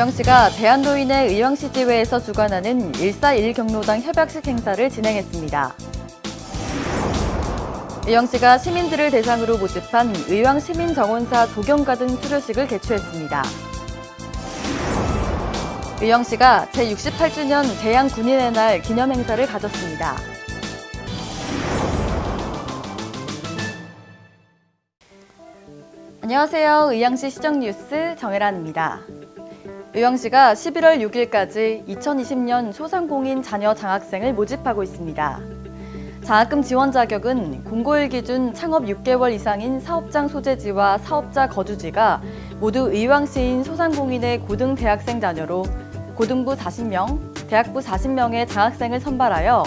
의왕시가 대한노인의 의왕시지회에서 주관하는 141 경로당 협약식 행사를 진행했습니다. 의왕시가 시민들을 대상으로 모집한 의왕시민정원사 조경가든 수료식을 개최했습니다. 의왕시가 제68주년 대양군인의 날 기념행사를 가졌습니다. 안녕하세요. 의왕시 시정뉴스 정혜란입니다. 의왕시가 11월 6일까지 2020년 소상공인 자녀 장학생을 모집하고 있습니다. 장학금 지원 자격은 공고일 기준 창업 6개월 이상인 사업장 소재지와 사업자 거주지가 모두 의왕시인 소상공인의 고등 대학생 자녀로 고등부 40명, 대학부 40명의 장학생을 선발하여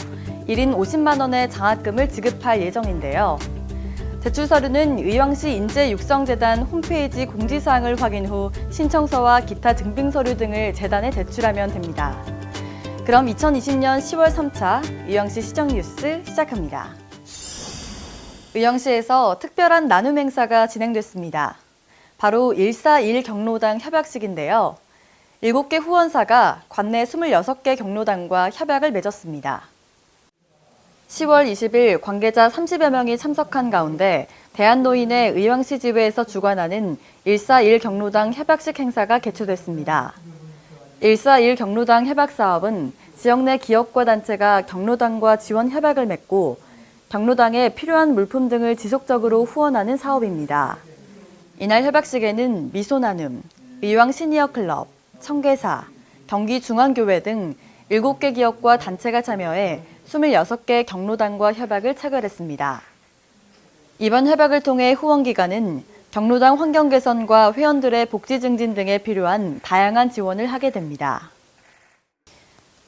1인 50만 원의 장학금을 지급할 예정인데요. 제출 서류는 의왕시 인재육성재단 홈페이지 공지사항을 확인 후 신청서와 기타 증빙 서류 등을 재단에 제출하면 됩니다. 그럼 2020년 10월 3차 의왕시 시정 뉴스 시작합니다. 의왕시에서 특별한 나눔 행사가 진행됐습니다. 바로 141 경로당 협약식인데요. 7개 후원사가 관내 26개 경로당과 협약을 맺었습니다. 10월 20일 관계자 30여 명이 참석한 가운데 대한노인의 의왕시 지회에서 주관하는 141 경로당 협약식 행사가 개최됐습니다. 141 경로당 협약 사업은 지역 내 기업과 단체가 경로당과 지원 협약을 맺고 경로당에 필요한 물품 등을 지속적으로 후원하는 사업입니다. 이날 협약식에는 미소나눔, 의왕 시니어 클럽, 청계사, 경기중앙교회 등 7개 기업과 단체가 참여해 26개 경로당과 협약을 체결했습니다. 이번 협약을 통해 후원기관은 경로당 환경 개선과 회원들의 복지 증진 등에 필요한 다양한 지원을 하게 됩니다.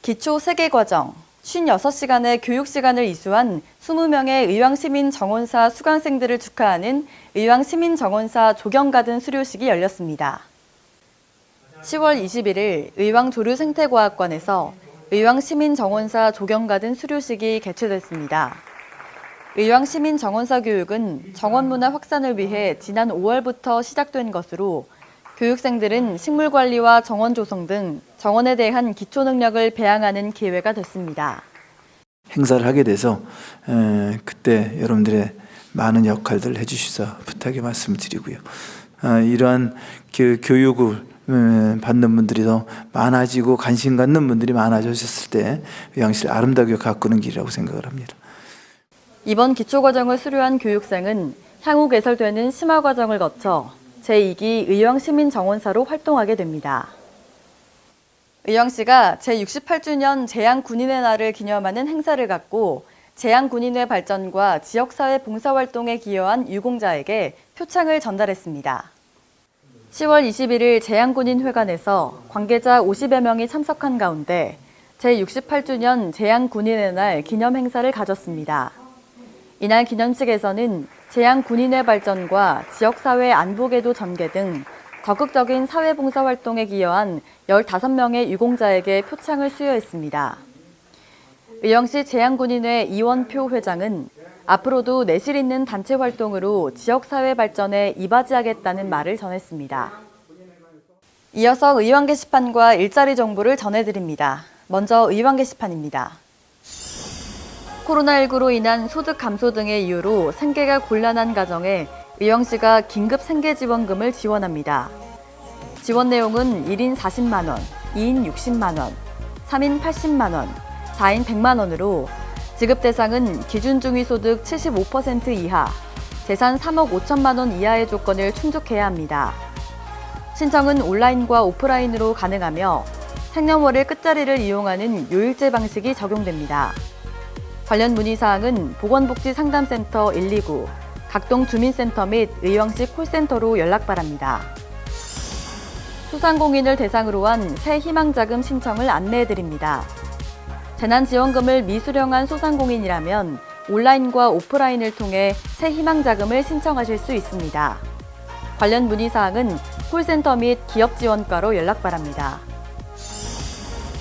기초 세계 과정, 56시간의 교육시간을 이수한 20명의 의왕시민 정원사 수강생들을 축하하는 의왕시민 정원사 조경가든 수료식이 열렸습니다. 10월 21일 의왕 조류생태과학관에서 의왕시민정원사 조경가든 수료식이 개최됐습니다. 의왕시민정원사 교육은 정원문화 확산을 위해 지난 5월부터 시작된 것으로 교육생들은 식물관리와 정원 조성 등 정원에 대한 기초 능력을 배양하는 기회가 됐습니다. 행사를 하게 돼서 에, 그때 여러분들의 많은 역할들을 해주셔서 부탁의 말씀을 드리고요. 어, 이러한 그 교육을 에, 받는 분들이 더 많아지고 관심 갖는 분들이 많아졌을 때 의왕시를 아름다게 가꾸는 길이라고 생각을 합니다. 이번 기초과정을 수료한 교육생은 향후 개설되는 심화과정을 거쳐 제2기 의왕시민정원사로 활동하게 됩니다. 의왕시가 제68주년 재향군인의 날을 기념하는 행사를 갖고 재향군인의 발전과 지역사회 봉사활동에 기여한 유공자에게 표창을 전달했습니다. 10월 21일 재향군인 회관에서 관계자 50여 명이 참석한 가운데 제68주년 재향군인의 날 기념 행사를 가졌습니다. 이날 기념식에서는 재향군인의 발전과 지역사회 안보계도 전개 등 적극적인 사회봉사 활동에 기여한 15명의 유공자에게 표창을 수여했습니다. 의왕시 재향군인회 이원표 회장은 앞으로도 내실 있는 단체 활동으로 지역사회 발전에 이바지하겠다는 말을 전했습니다. 이어서 의왕 게시판과 일자리 정보를 전해드립니다. 먼저 의왕 게시판입니다. 코로나19로 인한 소득 감소 등의 이유로 생계가 곤란한 가정에 의왕시가 긴급 생계지원금을 지원합니다. 지원 내용은 1인 40만 원, 2인 60만 원, 3인 80만 원, 4인 100만 원으로 지급 대상은 기준 중위소득 75% 이하, 재산 3억 5천만 원 이하의 조건을 충족해야 합니다. 신청은 온라인과 오프라인으로 가능하며 생년월일 끝자리를 이용하는 요일제 방식이 적용됩니다. 관련 문의사항은 보건복지상담센터 129, 각동 주민센터 및 의왕시 콜센터로 연락 바랍니다. 소상공인을 대상으로 한 새 희망자금 신청을 안내해드립니다. 재난지원금을 미수령한 소상공인이라면 온라인과 오프라인을 통해 새 희망자금을 신청하실 수 있습니다. 관련 문의사항은 콜센터 및 기업지원과로 연락 바랍니다.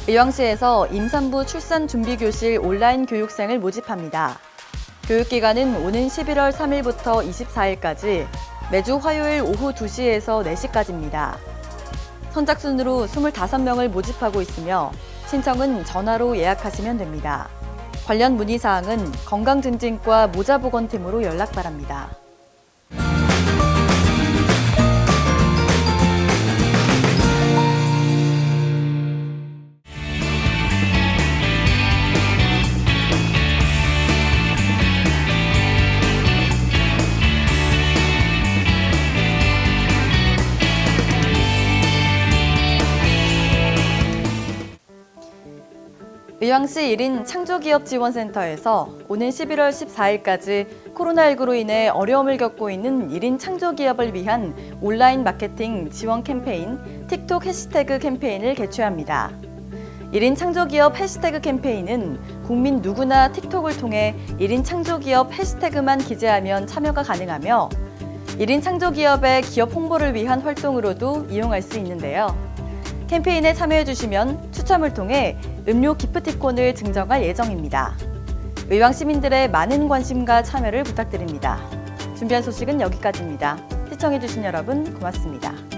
의왕시에서 임산부 출산준비교실 온라인 교육생을 모집합니다. 교육기간은 오는 11월 3일부터 24일까지 매주 화요일 오후 2시에서 4시까지입니다. 선착순으로 25명을 모집하고 있으며 신청은 전화로 예약하시면 됩니다. 관련 문의사항은 건강증진과 모자보건팀으로 연락 바랍니다. 의왕시 1인 창조기업 지원센터에서 오는 11월 14일까지 코로나19로 인해 어려움을 겪고 있는 1인 창조기업을 위한 온라인 마케팅 지원 캠페인 틱톡 해시태그 캠페인을 개최합니다. 1인 창조기업 해시태그 캠페인은 국민 누구나 틱톡을 통해 1인 창조기업 해시태그만 기재하면 참여가 가능하며 1인 창조기업의 기업 홍보를 위한 활동으로도 이용할 수 있는데요. 캠페인에 참여해주시면 추첨을 통해 음료 기프티콘을 증정할 예정입니다. 의왕 시민들의 많은 관심과 참여를 부탁드립니다. 준비한 소식은 여기까지입니다. 시청해주신 여러분 고맙습니다.